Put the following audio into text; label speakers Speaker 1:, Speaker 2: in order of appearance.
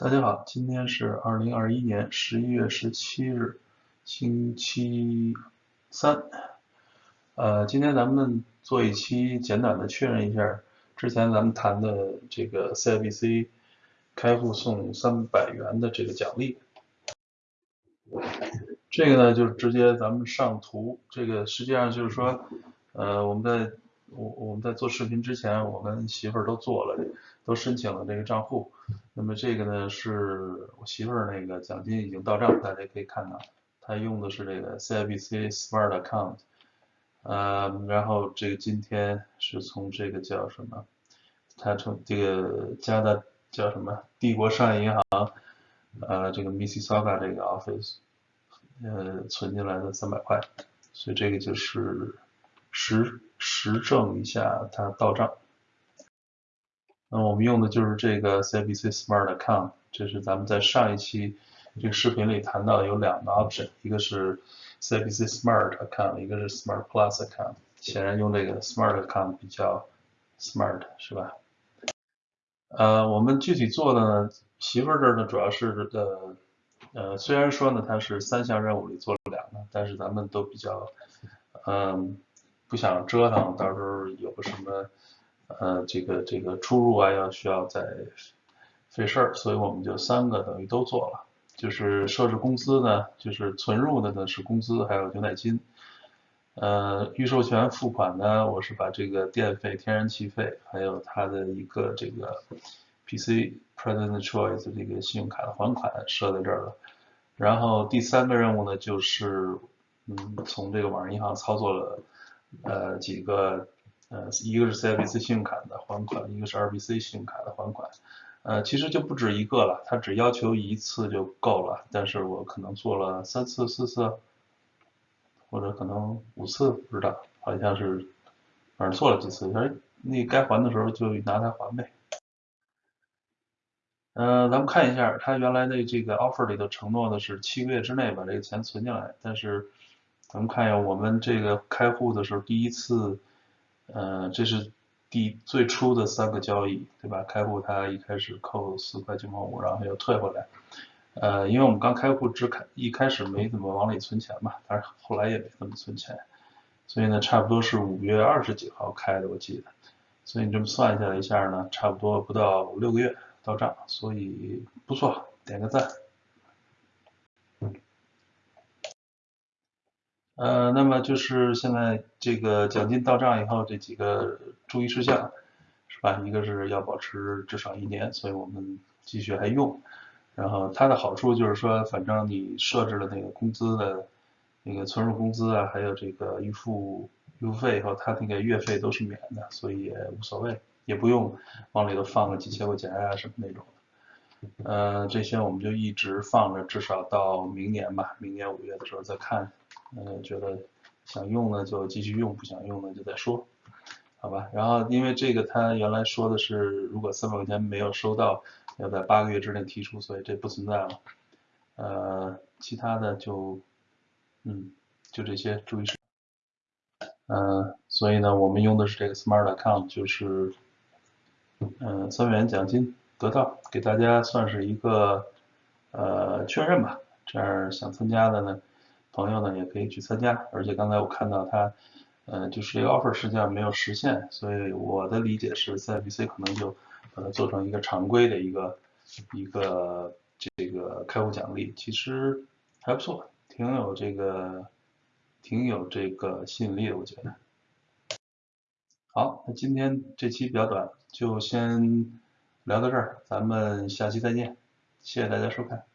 Speaker 1: 大家好，今天是二零二一年十一月十七日，星期三。呃，今天咱们做一期简短的确认一下之前咱们谈的这个 CIBC 开户送三百元的这个奖励。这个呢，就是直接咱们上图，这个实际上就是说，呃，我们在我我们在做视频之前，我跟媳妇儿都做了。都申请了这个账户，那么这个呢是我媳妇儿那个奖金已经到账，大家可以看到，她用的是这个 CIBC Smart Account，呃，然后这个今天是从这个叫什么，他从这个加的叫什么帝国商业银行，呃，这个 Mississauga 这个 office，呃，存进来的三百块，所以这个就是实实证一下它到账。那我们用的就是这个 CIBC Smart Account，这是咱们在上一期这个视频里谈到有两个 option，一个是 CIBC Smart Account，一个是 Smart Plus Account。显然用这个 Smart Account 比较 smart，是吧？呃，我们具体做的呢，媳妇儿这儿呢主要是呃呃，虽然说呢它是三项任务里做了两个，但是咱们都比较嗯不想折腾，到时候有个什么。呃，这个这个出入啊，要需要再费事儿，所以我们就三个等于都做了。就是设置工资呢，就是存入的呢是工资，还有牛奶金。呃，预授权付款呢，我是把这个电费、天然气费，还有它的一个这个 PC President Choice 这个信用卡的还款设在这儿了。然后第三个任务呢，就是嗯，从这个网上银行操作了呃几个。呃，一个是 CIBC 信用卡的还款，一个是 RBC 信用卡的还款，呃，其实就不止一个了，他只要求一次就够了，但是我可能做了三次、四次，或者可能五次，不知道，好像是，反正做了几次，哎，那该还的时候就拿它还呗。呃，咱们看一下，他原来的这个 offer 里头承诺的是七个月之内把这个钱存进来，但是咱们看一下我们这个开户的时候第一次。呃，这是第最初的三个交易，对吧？开户他一开始扣四块九毛五，然后又退回来。呃，因为我们刚开户只开一开始没怎么往里存钱嘛，但是后来也没怎么存钱，所以呢，差不多是五月二十几号开的，我记得。所以你这么算下来一下呢，差不多不到六个月到账，所以不错，点个赞。呃，那么就是现在这个奖金到账以后，这几个注意事项，是吧？一个是要保持至少一年，所以我们继续还用。然后它的好处就是说，反正你设置了那个工资的那个存入工资啊，还有这个预付预付费以后，它那个月费都是免的，所以也无所谓，也不用往里头放个几千块钱啊什么那种的。呃，这些我们就一直放着，至少到明年吧，明年五月的时候再看。嗯，觉得想用呢就继续用，不想用呢就再说，好吧。然后因为这个他原来说的是，如果三百块钱没有收到，要在八个月之内提出，所以这不存在了。呃，其他的就，嗯，就这些注意事项。嗯，所以呢，我们用的是这个 Smart Account，就是，嗯，三百元奖金得到，给大家算是一个呃确认吧。这样想参加的呢。朋友呢也可以去参加，而且刚才我看到他，呃，就是这个 offer 实际上没有实现，所以我的理解是 CIBC 可能就把它做成一个常规的一个一个这个开户奖励，其实还不错，挺有这个挺有这个吸引力的，我觉得。好，那今天这期比较短，就先聊到这儿，咱们下期再见，谢谢大家收看。